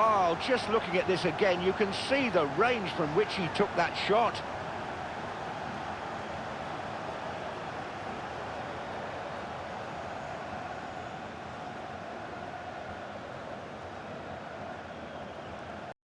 Oh, just looking at this again, you can see the range from which he took that shot.